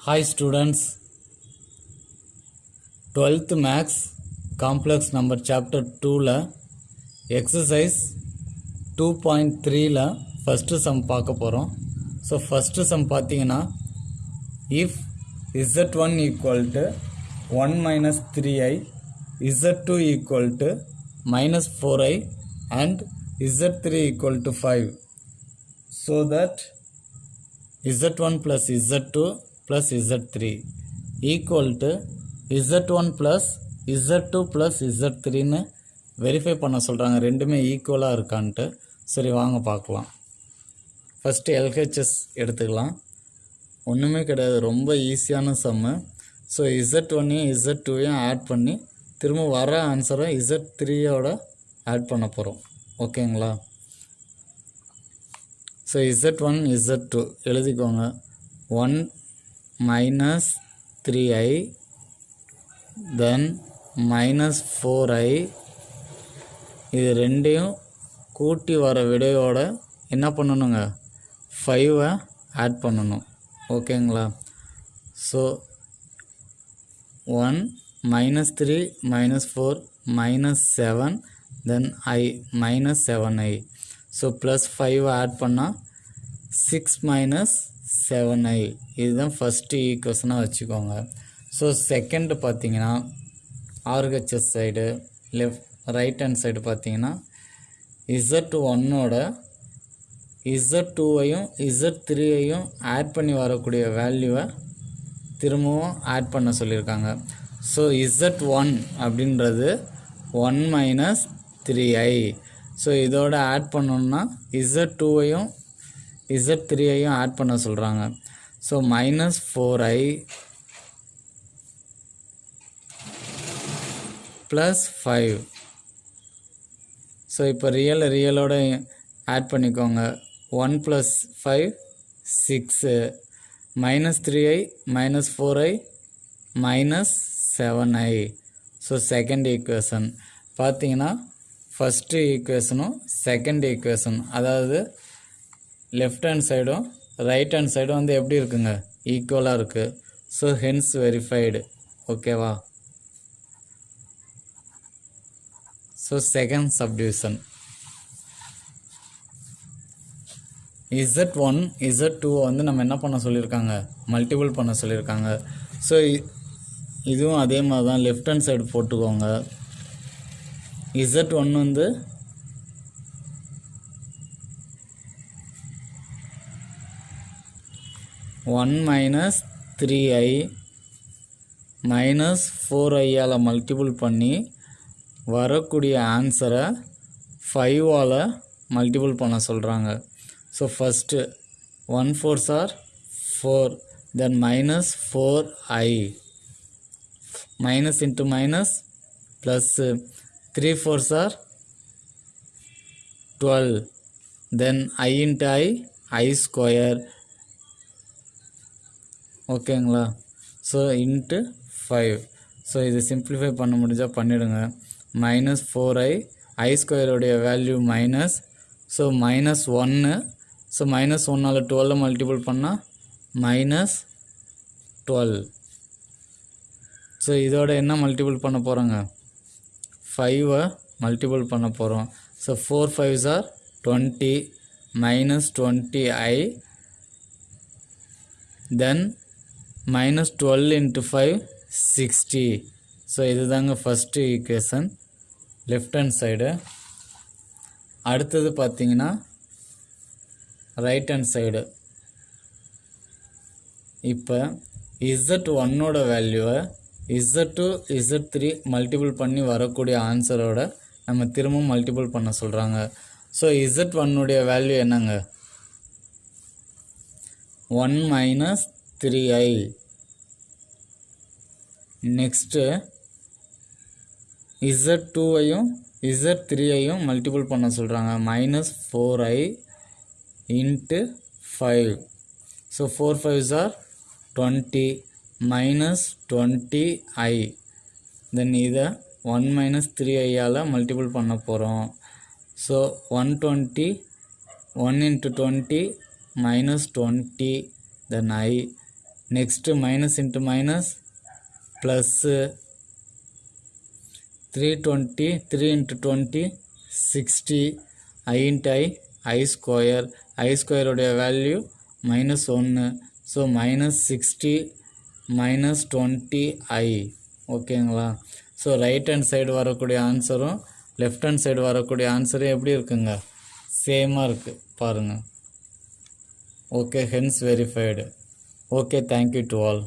Hi students twelfth maths complex number chapter டூவில் exercise two point த்ரீயில் first sum பார்க்க போகிறோம் ஸோ ஃபஸ்ட்டு சம் பார்த்தீங்கன்னா if z one equal to one minus three i z two equal to minus four i and z three equal to five so that z one plus z two plus z3 equal to z1 plus z2 plus z3ன்னு verify பண்ண சொல்கிறாங்க ரெண்டுமே ஈக்குவலாக இருக்கான்ட்டு. சரி வாங்க பார்க்கலாம். First LHS எடுத்துக்கலாம். ஒன்றுமே கிடையாது. ரொம்ப ஈஸியான சம்மு ஸோ இசட் ஒன்னையும் இசட் டூவையும் ஆட் பண்ணி திரும்ப வர ஆன்சரை இசட் த்ரீயோட ஆட் பண்ண போகிறோம் ஓகேங்களா so z one z two எழுதிக்கோங்க. One minus three i then minus four i இது ரெண்டையும் கூட்டி வர விடையோட என்ன பண்ணணுங்க? ஃபைவை ஆட் பண்ணணும். ஓகேங்களா? So one minus three minus four minus seven then i minus seven i so plus ஃபைவை ஆட் பண்ணால் சிக்ஸ் மைனஸ் செவன் ஐ இதுதான் ஃபஸ்ட்டு ஈக்குவேஷனாக வச்சுக்கோங்க. ஸோ செகண்டு பார்த்தீங்கன்னா RHS side left right hand side பார்த்தீங்கன்னா இசட் ஒன்னோட இசட் டூவையும் Z த்ரீயையும் ஆட் பண்ணி வரக்கூடிய வேல்யூவை திரும்பவும் ஆட் பண்ண சொல்லியிருக்காங்க. ஸோ இசட் ஒன் அப்படின்றது one minus three i so இதோட ஆட் பண்ணோம்னா இசட் டூவையும் இசட் த்ரீயையும் ஆட் பண்ண சொல்கிறாங்க so minus four i plus five so இப்போ ரியல் ரியலோட ஆட் பண்ணிக்கோங்க. One plus five six minus three i minus four i minus seven i so second equation பார்த்தீங்கன்னா ஃபஸ்ட்டு ஈக்குவேஷனும் செகண்ட் ஈக்குவேஷன் அதாவது லெஃப்ட் ஹேண்ட் சைடும் right hand சைடும் வந்து எப்படி இருக்குங்க? ஈக்குவலாக இருக்குது ஸோ ஹென்ஸ் வெரிஃபைடு ஓகேவா so second subdivision z one z two வந்து நம்ம என்ன பண்ண சொல்லியிருக்காங்க? மல்டிபிள் பண்ண சொல்லியிருக்காங்க. ஸோ இதுவும் அதே மாதிரி தான் லெஃப்ட் ஹேண்ட் சைடு போட்டுக்கோங்க. இசட் ஒன் வந்து one minus three i minus four ஐயால் multiple பண்ணி வரக்கூடிய ஆன்சரை ஃபைவால் மல்டிபிள் பண்ண சொல்கிறாங்க so first one fours are four then minus four i minus into minus plus three fours are twelve then i into i i square ஓகேங்களா? So into five so இது simplify பண்ண முடிஞ்சால் பண்ணிவிடுங்க மைனஸ் ஃபோர் ஐ ஐ ஸ்கொயருடைய value minus so minus ஒன்று so minus ஒன்னால் டுவெல்லை multiple பண்ணால் மைனஸ் டுவெல் ஸோ இதோட என்ன மல்டிபிள் பண்ண போகிறோங்க ஃபைவை மல்டிபிள் பண்ண போகிறோம் so four fives are twenty minus twenty i then minus twelve into five sixty so இதுதாங்க first equation left hand side அடுத்தது பார்த்தீங்கன்னா ரைட் ஹேண்ட் சைடு இப்போ இசட் ஒன்னோட வேல்யூவை z two z three multiple பண்ணி வரக்கூடிய ஆன்சரோட நம்ம திரும்பவும் மல்டிபிள் பண்ண சொல்கிறாங்க ஸோ இசட் ஒன்னுடைய வேல்யூ என்னங்க? One minus three i next z டூவையும் Z த்ரீயையும் மல்டிபிள் பண்ண சொல்கிறாங்க minus four i into five so four fives are twenty minus twenty i then இதை ஒன் மைனஸ் த்ரீ ஐயால் மல்டிபிள் பண்ண போகிறோம் so one twenty one into twenty minus twenty then i next minus into minus plus three twenty three into twenty sixty i into i i square i ஸ்கொயருடைய value minus ஒன்று so minus sixty minus twenty i ஓகேங்களா so right hand side வரக்கூடிய ஆன்சரும் left hand side வரக்கூடிய ஆன்சரும் எப்படி இருக்குங்க? சேமாக இருக்குது பாருங்கள் okay hence verified okay thank you to all